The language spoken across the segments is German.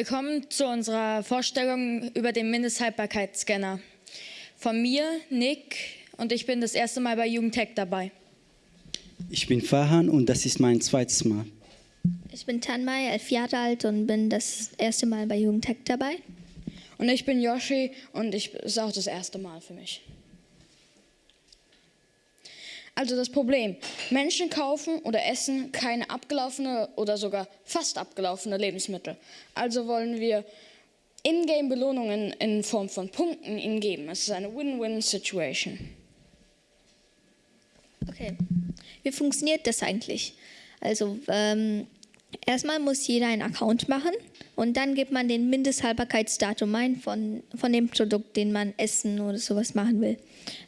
Willkommen zu unserer Vorstellung über den Mindesthaltbarkeitsscanner. Von mir, Nick, und ich bin das erste Mal bei Jugendtech dabei. Ich bin Fahan und das ist mein zweites Mal. Ich bin Tanmai, elf Jahre alt und bin das erste Mal bei Jugendtech dabei. Und ich bin Yoshi und ich ist auch das erste Mal für mich. Also das Problem, Menschen kaufen oder essen keine abgelaufene oder sogar fast abgelaufene Lebensmittel. Also wollen wir Ingame-Belohnungen in Form von Punkten ihnen geben. Es ist eine Win-Win-Situation. Okay, wie funktioniert das eigentlich? Also ähm, erstmal muss jeder einen Account machen und dann gibt man den Mindesthaltbarkeitsdatum ein von, von dem Produkt, den man essen oder sowas machen will.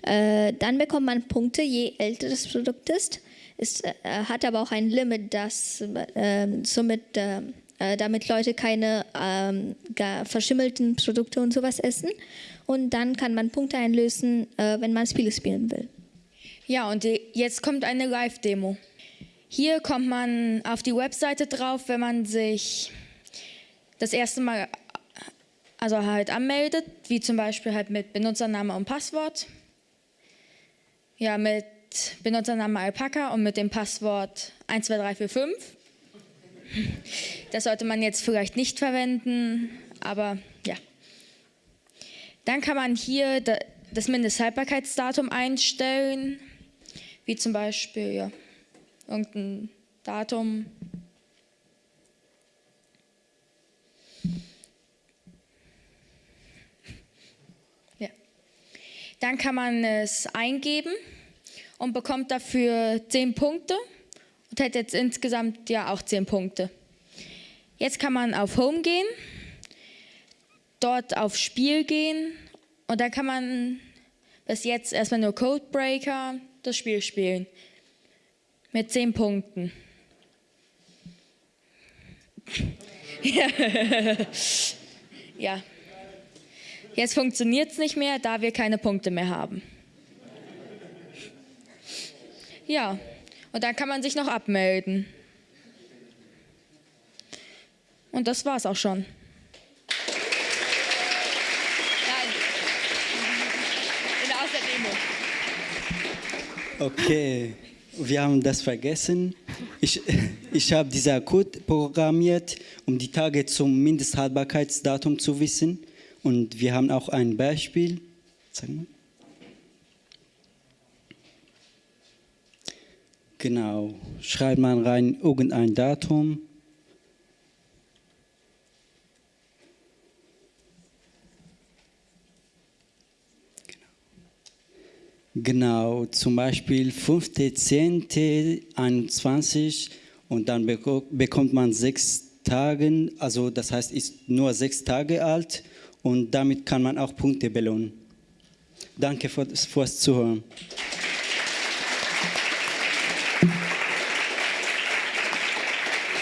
Äh, dann bekommt man Punkte, je älter das Produkt ist. Es äh, hat aber auch ein Limit, das äh, somit, äh, äh, damit Leute keine ähm, verschimmelten Produkte und sowas essen. Und dann kann man Punkte einlösen, äh, wenn man Spiele spielen will. Ja, und jetzt kommt eine Live-Demo. Hier kommt man auf die Webseite drauf, wenn man sich das erste Mal also halt anmeldet, wie zum Beispiel halt mit Benutzername und Passwort. Ja, mit Benutzername Alpaca und mit dem Passwort 12345. Das sollte man jetzt vielleicht nicht verwenden, aber ja. Dann kann man hier das Mindesthaltbarkeitsdatum einstellen, wie zum Beispiel ja, irgendein Datum. Ja. Dann kann man es eingeben und bekommt dafür 10 Punkte und hat jetzt insgesamt ja auch 10 Punkte. Jetzt kann man auf Home gehen, dort auf Spiel gehen und dann kann man bis jetzt erstmal nur Codebreaker das Spiel spielen. Mit 10 Punkten. ja. Jetzt funktioniert es nicht mehr, da wir keine Punkte mehr haben. Ja, und dann kann man sich noch abmelden. Und das war's auch schon. Okay, wir haben das vergessen. Ich, ich habe dieser Code programmiert, um die Tage zum Mindesthaltbarkeitsdatum zu wissen. Und wir haben auch ein Beispiel. Sag mal. Genau, schreibt man rein irgendein Datum. Genau, zum Beispiel 5.10.21 und dann bekommt man sechs Tage, also das heißt, ist nur sechs Tage alt und damit kann man auch Punkte belohnen. Danke fürs Zuhören.